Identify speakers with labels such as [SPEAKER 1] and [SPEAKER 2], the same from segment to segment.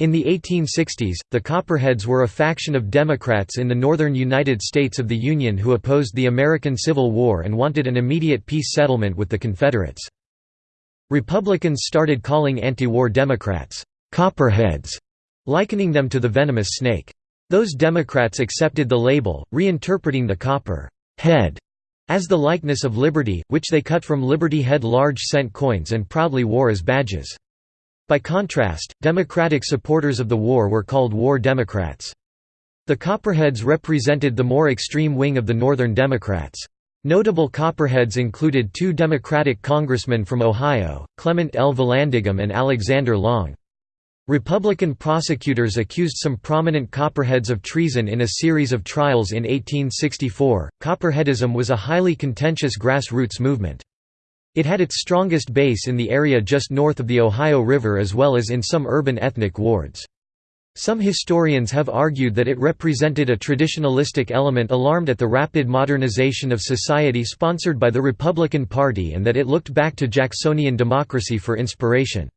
[SPEAKER 1] In the 1860s, the Copperheads were a faction of Democrats in the northern United States of the Union who opposed the American Civil War and wanted an immediate peace settlement with the Confederates. Republicans started calling anti-war Democrats, "'Copperheads' likening them to the venomous snake. Those Democrats accepted the label, reinterpreting the copper head as the likeness of liberty, which they cut from Liberty Head large cent coins and proudly wore as badges. By contrast, Democratic supporters of the war were called War Democrats. The Copperheads represented the more extreme wing of the Northern Democrats. Notable Copperheads included two Democratic congressmen from Ohio, Clement L. Vallandigham and Alexander Long. Republican prosecutors accused some prominent Copperheads of treason in a series of trials in 1864. Copperheadism was a highly contentious grassroots movement. It had its strongest base in the area just north of the Ohio River as well as in some urban ethnic wards. Some historians have argued that it represented a traditionalistic element alarmed at the rapid modernization of society sponsored by the Republican Party and that it looked back to Jacksonian democracy for inspiration.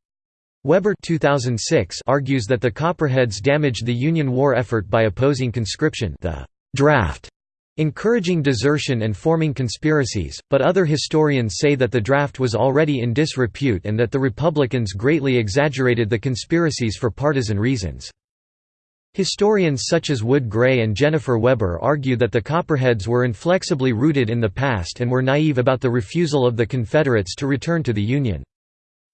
[SPEAKER 1] Weber 2006 argues that the Copperheads damaged the Union war effort by opposing conscription the draft, encouraging desertion and forming conspiracies, but other historians say that the draft was already in disrepute and that the Republicans greatly exaggerated the conspiracies for partisan reasons. Historians such as Wood Gray and Jennifer Weber argue that the Copperheads were inflexibly rooted in the past and were naive about the refusal of the Confederates to return to the Union.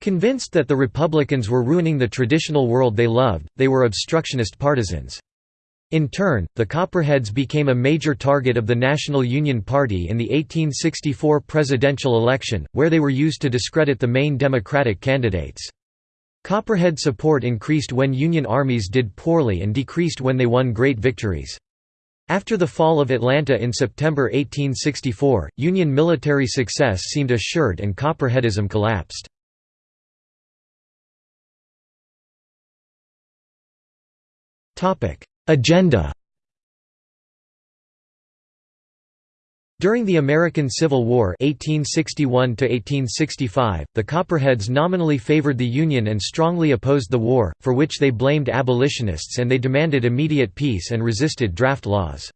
[SPEAKER 1] Convinced that the Republicans were ruining the traditional world they loved, they were obstructionist partisans. In turn, the Copperheads became a major target of the National Union Party in the 1864 presidential election, where they were used to discredit the main Democratic candidates. Copperhead support increased when Union armies did poorly and decreased when they won great victories. After the fall of Atlanta in September 1864, Union military success seemed assured and Copperheadism collapsed. Agenda During the American Civil War 1861 the Copperheads nominally favored the Union and strongly opposed the war, for which they blamed abolitionists and they demanded immediate peace and resisted draft laws.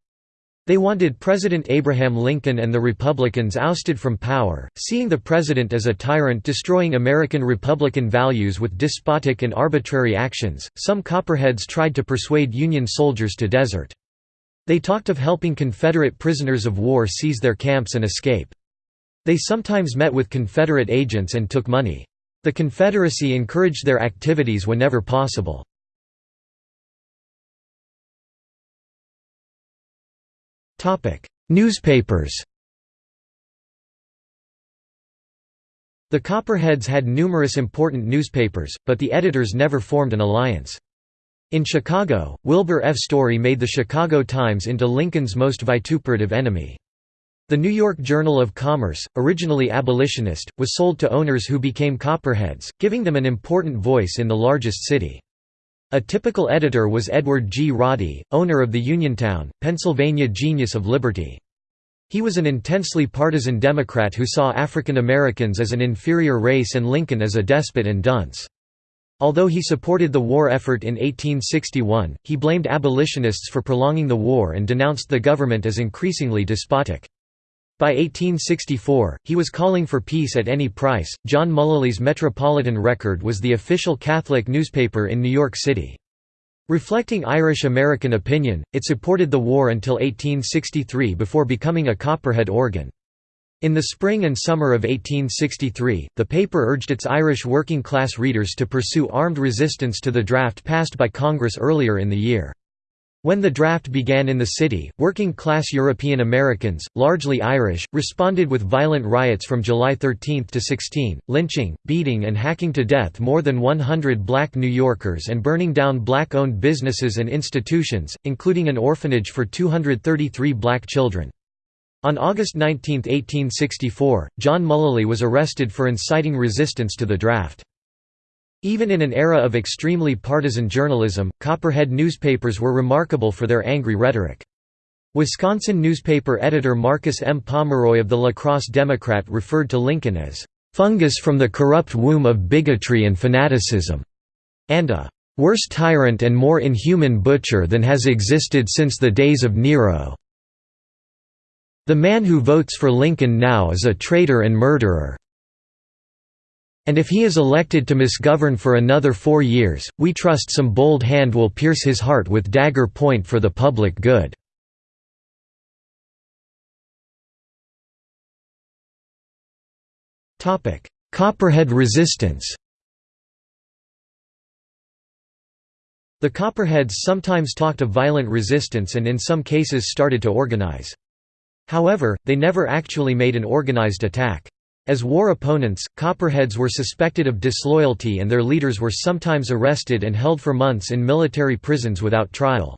[SPEAKER 1] They wanted President Abraham Lincoln and the Republicans ousted from power, seeing the president as a tyrant destroying American Republican values with despotic and arbitrary actions. Some Copperheads tried to persuade Union soldiers to desert. They talked of helping Confederate prisoners of war seize their camps and escape. They sometimes met with Confederate agents and took money. The Confederacy encouraged their activities whenever possible. Newspapers The Copperheads had numerous important newspapers, but the editors never formed an alliance. In Chicago, Wilbur F. Storey made the Chicago Times into Lincoln's most vituperative enemy. The New York Journal of Commerce, originally abolitionist, was sold to owners who became Copperheads, giving them an important voice in the largest city. A typical editor was Edward G. Roddy, owner of the Uniontown, Pennsylvania Genius of Liberty. He was an intensely partisan Democrat who saw African Americans as an inferior race and Lincoln as a despot and dunce. Although he supported the war effort in 1861, he blamed abolitionists for prolonging the war and denounced the government as increasingly despotic. By 1864, he was calling for peace at any price. John Mullally's Metropolitan Record was the official Catholic newspaper in New York City. Reflecting Irish American opinion, it supported the war until 1863 before becoming a Copperhead organ. In the spring and summer of 1863, the paper urged its Irish working-class readers to pursue armed resistance to the draft passed by Congress earlier in the year. When the draft began in the city, working-class European Americans, largely Irish, responded with violent riots from July 13 to 16, lynching, beating and hacking to death more than 100 black New Yorkers and burning down black-owned businesses and institutions, including an orphanage for 233 black children. On August 19, 1864, John Mullally was arrested for inciting resistance to the draft. Even in an era of extremely partisan journalism, Copperhead newspapers were remarkable for their angry rhetoric. Wisconsin newspaper editor Marcus M. Pomeroy of the La Crosse Democrat referred to Lincoln as, "...fungus from the corrupt womb of bigotry and fanaticism", and a "...worse tyrant and more inhuman butcher than has existed since the days of Nero. The man who votes for Lincoln now is a traitor and murderer. And if he is elected to misgovern for another four years, we trust some bold hand will pierce his heart with dagger point for the public good." Copperhead resistance The Copperheads sometimes talked of violent resistance and in some cases started to organize. However, they never actually made an organized attack. As war opponents, Copperheads were suspected of disloyalty and their leaders were sometimes arrested and held for months in military prisons without trial.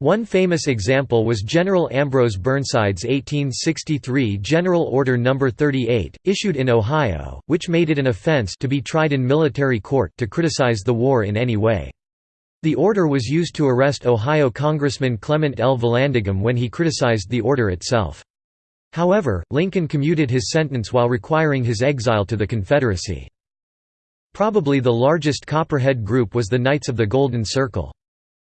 [SPEAKER 1] One famous example was General Ambrose Burnside's 1863 General Order No. 38, issued in Ohio, which made it an offense to be tried in military court to criticize the war in any way. The order was used to arrest Ohio Congressman Clement L. Vallandigham when he criticized the order itself. However, Lincoln commuted his sentence while requiring his exile to the Confederacy. Probably the largest Copperhead group was the Knights of the Golden Circle.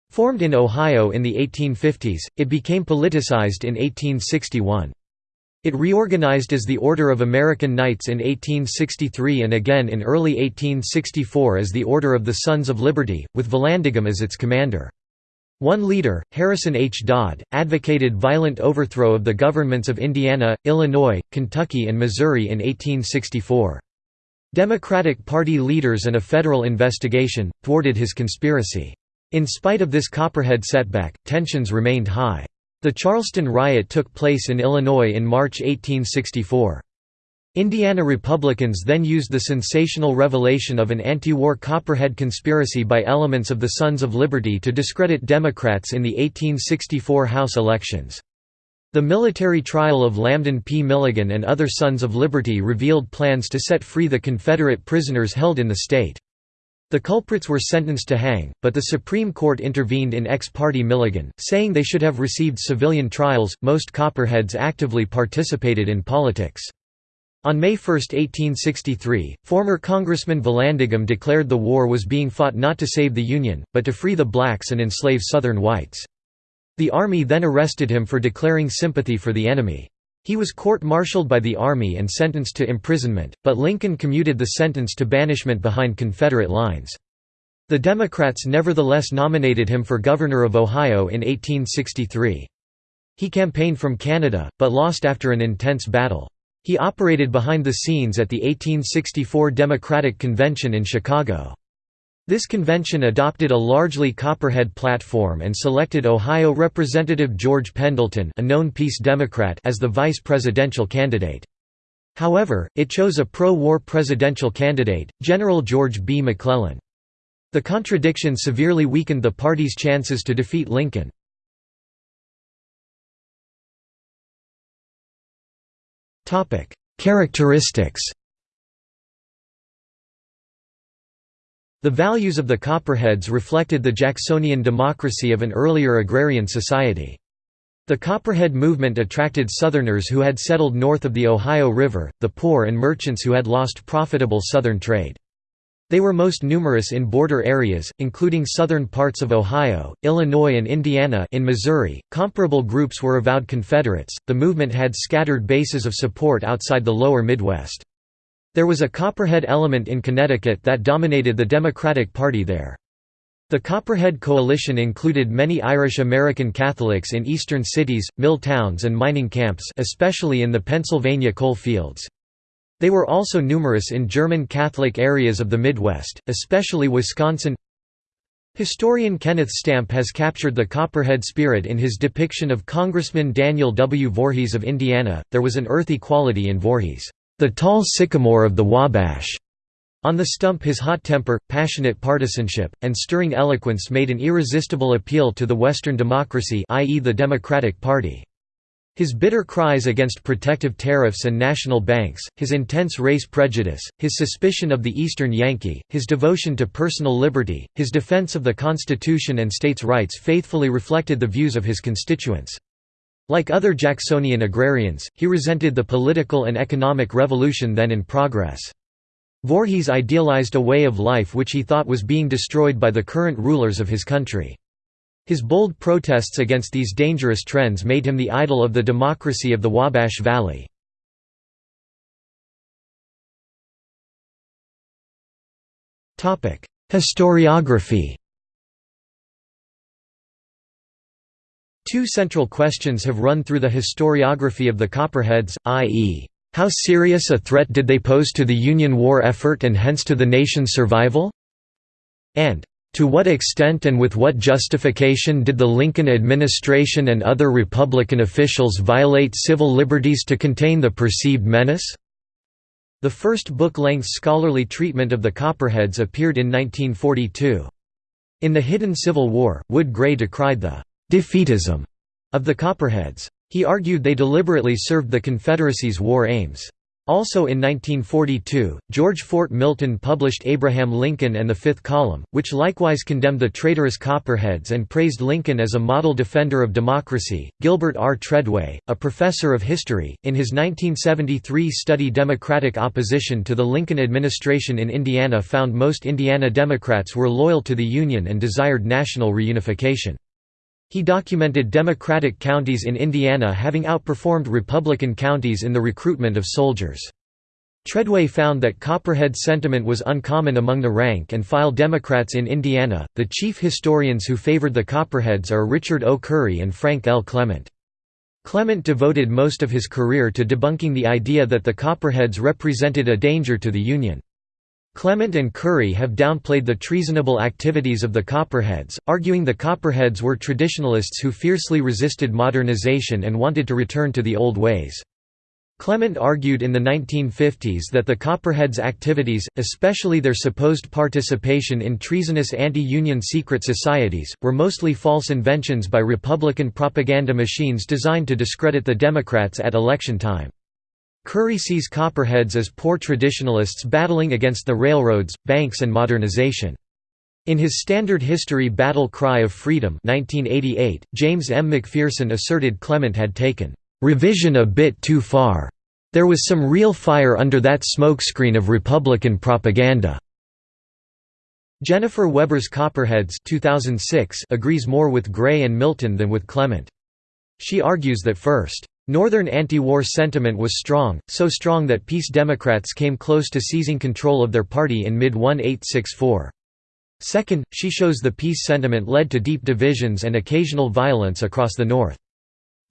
[SPEAKER 1] Formed in Ohio in the 1850s, it became politicized in 1861. It reorganized as the Order of American Knights in 1863 and again in early 1864 as the Order of the Sons of Liberty, with Vallandigham as its commander. One leader, Harrison H. Dodd, advocated violent overthrow of the governments of Indiana, Illinois, Kentucky and Missouri in 1864. Democratic Party leaders and a federal investigation, thwarted his conspiracy. In spite of this Copperhead setback, tensions remained high. The Charleston riot took place in Illinois in March 1864. Indiana Republicans then used the sensational revelation of an anti-war Copperhead conspiracy by elements of the Sons of Liberty to discredit Democrats in the 1864 House elections. The military trial of Lambdin P. Milligan and other Sons of Liberty revealed plans to set free the Confederate prisoners held in the state. The culprits were sentenced to hang, but the Supreme Court intervened in ex parte Milligan, saying they should have received civilian trials. Most Copperheads actively participated in politics. On May 1, 1863, former Congressman Vallandigham declared the war was being fought not to save the Union, but to free the blacks and enslave Southern whites. The Army then arrested him for declaring sympathy for the enemy. He was court-martialed by the Army and sentenced to imprisonment, but Lincoln commuted the sentence to banishment behind Confederate lines. The Democrats nevertheless nominated him for governor of Ohio in 1863. He campaigned from Canada, but lost after an intense battle. He operated behind the scenes at the 1864 Democratic Convention in Chicago. This convention adopted a largely Copperhead platform and selected Ohio Representative George Pendleton a known Peace Democrat as the vice presidential candidate. However, it chose a pro-war presidential candidate, General George B. McClellan. The contradiction severely weakened the party's chances to defeat Lincoln. Characteristics The values of the Copperheads reflected the Jacksonian democracy of an earlier agrarian society. The Copperhead movement attracted Southerners who had settled north of the Ohio River, the poor and merchants who had lost profitable Southern trade. They were most numerous in border areas, including southern parts of Ohio, Illinois, and Indiana. In Missouri, comparable groups were avowed Confederates. The movement had scattered bases of support outside the lower Midwest. There was a Copperhead element in Connecticut that dominated the Democratic Party there. The Copperhead Coalition included many Irish American Catholics in eastern cities, mill towns and mining camps especially in the Pennsylvania coal fields. They were also numerous in German Catholic areas of the Midwest, especially Wisconsin. Historian Kenneth Stampp has captured the Copperhead spirit in his depiction of Congressman Daniel W. Voorhees of Indiana. There was an earthy quality in Voorhees the tall sycamore of the Wabash. On the stump his hot temper, passionate partisanship, and stirring eloquence made an irresistible appeal to the Western democracy i.e. the Democratic Party. His bitter cries against protective tariffs and national banks, his intense race prejudice, his suspicion of the Eastern Yankee, his devotion to personal liberty, his defense of the Constitution and states' rights faithfully reflected the views of his constituents. Like other Jacksonian agrarians, he resented the political and economic revolution then in progress. Voorhees idealized a way of life which he thought was being destroyed by the current rulers of his country. His bold protests against these dangerous trends made him the idol of the democracy of the Wabash Valley. Historiography Two central questions have run through the historiography of the Copperheads, i.e. How serious a threat did they pose to the Union war effort and hence to the nation's survival? And, to what extent and with what justification did the Lincoln administration and other Republican officials violate civil liberties to contain the perceived menace? The first book-length scholarly treatment of the Copperheads appeared in 1942. In The Hidden Civil War, Wood Gray decried the «defeatism» of the Copperheads. He argued they deliberately served the Confederacy's war aims. Also in 1942, George Fort Milton published Abraham Lincoln and the Fifth Column, which likewise condemned the traitorous Copperheads and praised Lincoln as a model defender of democracy. Gilbert R. Tredway, a professor of history, in his 1973 study Democratic Opposition to the Lincoln Administration in Indiana found most Indiana Democrats were loyal to the Union and desired national reunification. He documented Democratic counties in Indiana having outperformed Republican counties in the recruitment of soldiers. Tredway found that Copperhead sentiment was uncommon among the rank and file Democrats in Indiana. The chief historians who favored the Copperheads are Richard O. Curry and Frank L. Klement. Klement devoted most of his career to debunking the idea that the Copperheads represented a danger to the Union. Klement and Curry have downplayed the treasonable activities of the Copperheads, arguing the Copperheads were traditionalists who fiercely resisted modernization and wanted to return to the old ways. Klement argued in the 1950s that the Copperheads' activities, especially their supposed participation in treasonous anti-Union secret societies, were mostly false inventions by Republican propaganda machines designed to discredit the Democrats at election time. Curry sees Copperheads as poor traditionalists battling against the railroads, banks and modernization. In his standard history Battle Cry of Freedom 1988, James M. McPherson asserted Klement had taken "...revision a bit too far. There was some real fire under that smokescreen of Republican propaganda." Jennifer Weber's Copperheads 2006 agrees more with Gray and Milton than with Klement. She argues that first, Northern anti-war sentiment was strong, so strong that peace Democrats came close to seizing control of their party in mid-1864. Second, she shows the peace sentiment led to deep divisions and occasional violence across the North.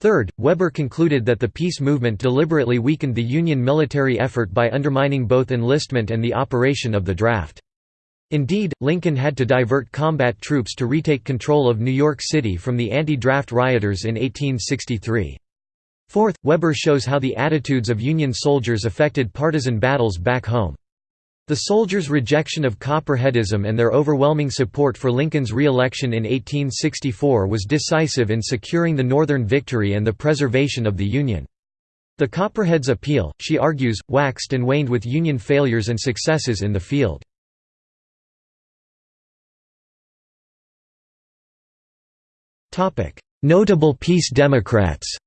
[SPEAKER 1] Third, Weber concluded that the peace movement deliberately weakened the Union military effort by undermining both enlistment and the operation of the draft. Indeed, Lincoln had to divert combat troops to retake control of New York City from the anti-draft rioters in 1863. Fourth, Weber shows how the attitudes of Union soldiers affected partisan battles back home. The soldiers' rejection of Copperheadism and their overwhelming support for Lincoln's re-election in 1864 was decisive in securing the Northern victory and the preservation of the Union. The Copperheads' appeal, she argues, waxed and waned with Union failures and successes in the field. Notable peace Democrats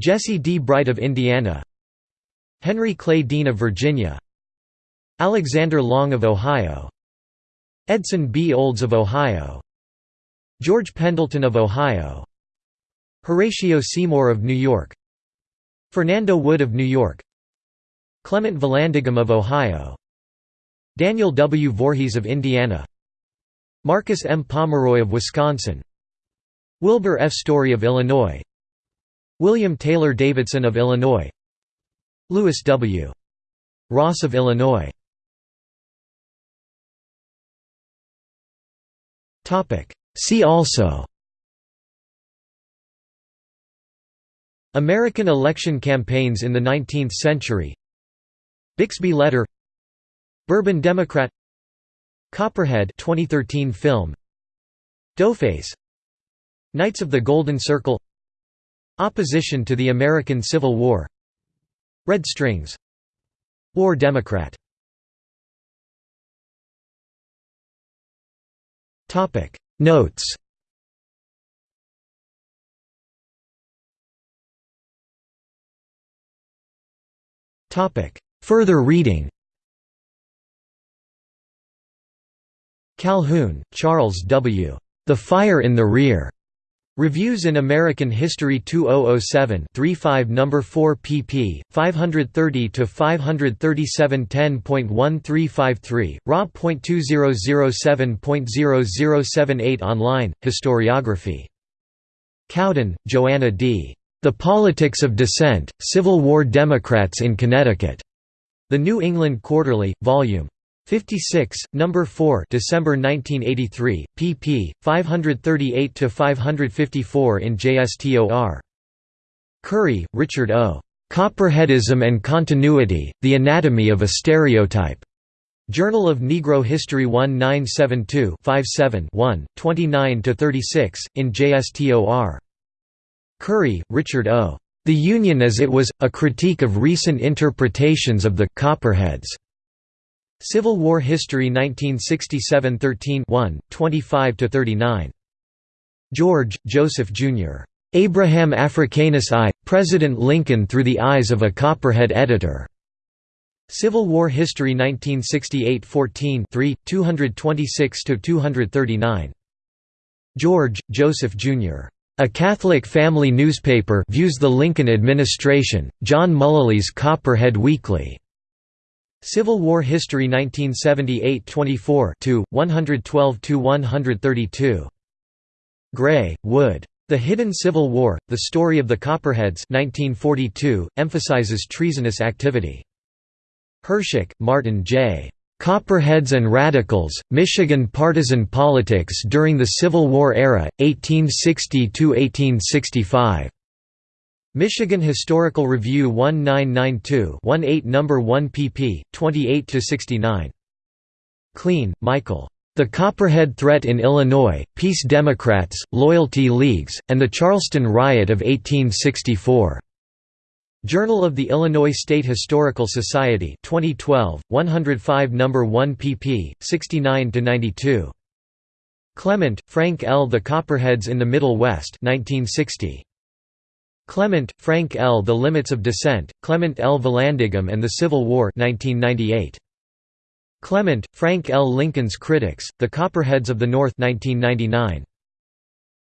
[SPEAKER 1] Jesse D. Bright of Indiana. Henry Clay Dean of Virginia. Alexander Long of Ohio. Edson B. Olds of Ohio. George Pendleton of Ohio. Horatio Seymour of New York. Fernando Wood of New York. Clement Vallandigham of Ohio. Daniel W. Voorhees of Indiana. Marcus M. Pomeroy of Wisconsin. Wilbur F. Storey of Illinois William Taylor Davidson of Illinois. Lewis W. Ross of Illinois. See also. American election campaigns in the 19th century. Bixby Letter. Bourbon Democrat. Copperhead 2013 film. Doughface. Knights of the Golden Circle Opposition to the American Civil War. Red Strings. War Democrat. Notes. Further reading. Calhoun, Charles W. The Fire in the Rear. Reviews in American History 2007 35 No. 4 pp. 530–537 10.1353, raw.2007.0078 online, Historiography. Cowden, Joanna D. The Politics of Dissent, Civil War Democrats in Connecticut. The New England Quarterly, Vol. 56, No. 4 December 1983, pp. 538 to 554 in JSTOR. Curry, Richard O. Copperheadism and Continuity, The Anatomy of a Stereotype. Journal of Negro History 1972 57 29–36, in JSTOR. Curry, Richard O. The Union as It Was, A Critique of Recent Interpretations of the Copperheads. Civil War History 1967 13 25–39. George, Joseph Jr. Abraham Africanus I, President Lincoln through the eyes of a Copperhead editor. Civil War History 1968 14 3, 226–239. George, Joseph Jr. A Catholic family newspaper views the Lincoln administration, John Mullally's Copperhead Weekly. Civil War History 1978-24 112–132. Gray, Wood. The Hidden Civil War, The Story of the Copperheads 1942, emphasizes treasonous activity. Hershock, Martin J. Copperheads and Radicals, Michigan Partisan Politics During the Civil War Era, 1860–1865. Michigan Historical Review 1992-18 No. 1 pp. 28–69. Kleen, Michael. The Copperhead Threat in Illinois, Peace Democrats, Loyalty Leagues, and the Charleston Riot of 1864. Journal of the Illinois State Historical Society 2012, 105 No. 1 pp. 69–92. Klement, Frank L. The Copperheads in the Middle West 1960. Klement, Frank L. The Limits of Dissent, Clement L. Vallandigham and the Civil War 1998. Klement, Frank L. Lincoln's Critics, The Copperheads of the North 1999.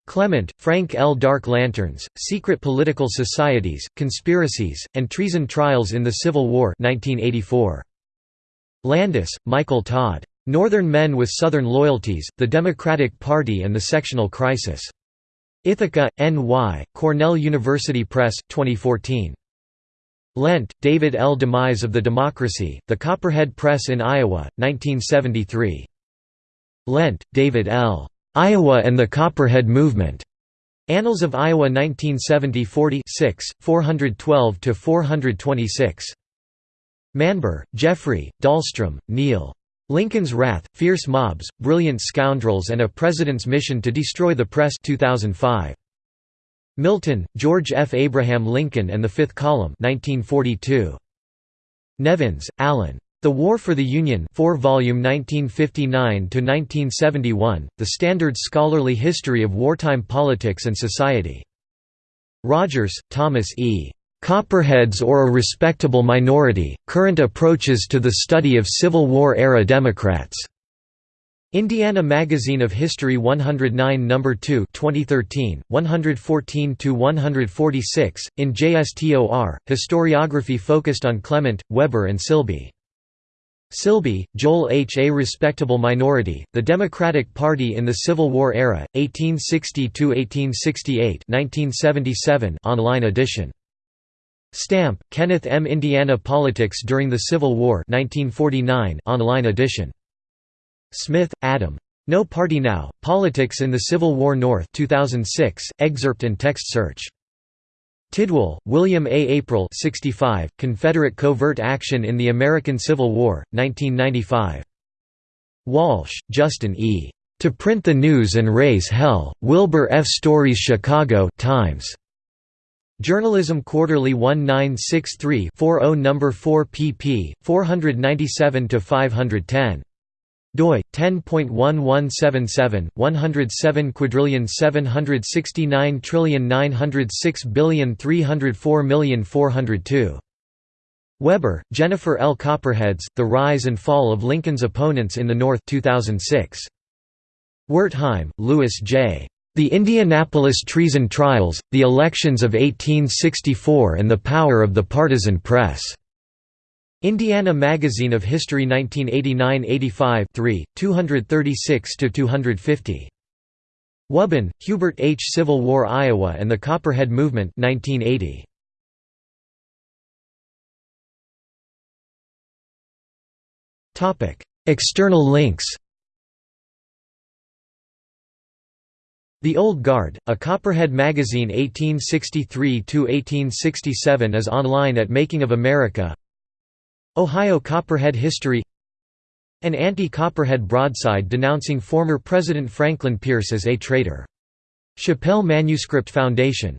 [SPEAKER 1] Klement, Frank L. Dark Lanterns, Secret Political Societies, Conspiracies, and Treason Trials in the Civil War 1984. Landis, Michael Todd. Northern Men with Southern Loyalties, The Democratic Party and the Sectional Crisis. Ithaca, N.Y., Cornell University Press, 2014. Lendt, David L. Demise of the Democracy, The Copperhead Press in Iowa, 1973. Lendt, David L. Iowa and the Copperhead Movement. Annals of Iowa 1970 40 412–426. Manber, Jeffrey, Dahlstrom, Neil. Lincoln's Wrath, Fierce Mobs, Brilliant Scoundrels and a President's Mission to Destroy the Press 2005. Milton, George F. Abraham Lincoln and the Fifth Column 1942. Nevins, Allan. The War for the Union 4 volume 1959–1971, The Standard Scholarly History of Wartime Politics and Society. Rogers, Thomas E. Copperheads or a Respectable Minority, Current Approaches to the Study of Civil War-Era Democrats. Indiana Magazine of History 109 No. 2 2013, 114–146, in JSTOR, historiography focused on Klement, Weber and Silbey. Silbey, Joel H. A Respectable Minority, The Democratic Party in the Civil War Era, 1860–1868 online edition. Stampp, Kenneth M. Indiana Politics During the Civil War 1949 online edition. Smith, Adam. No Party Now, Politics in the Civil War North 2006, excerpt and text search. Tidwell, William A. April 65, Confederate Covert Action in the American Civil War, 1995. Walsh, Justin E. To Print the News and Raise Hell, Wilbur F. Storey's Chicago Times. Journalism Quarterly 1963-40 No. 4 pp. 497–510 doi 10.1177 107 quadrillion 769 trillion 906 billion 304 million 402 Weber, Jennifer L. Copperheads, The Rise and Fall of Lincoln's Opponents in the North 2006. Wertheim, Louis J. The Indianapolis Treason Trials, The Elections of 1864 and the Power of the Partisan Press. Indiana Magazine of History 1989–85 3, 236–250. Wubben, Hubert H. Civil War Iowa and the Copperhead Movement 1980. External links The Old Guard, a Copperhead magazine 1863–1867 is online at Making of America Ohio Copperhead History An anti-Copperhead broadside denouncing former President Franklin Pierce as a traitor. Shapell Manuscript Foundation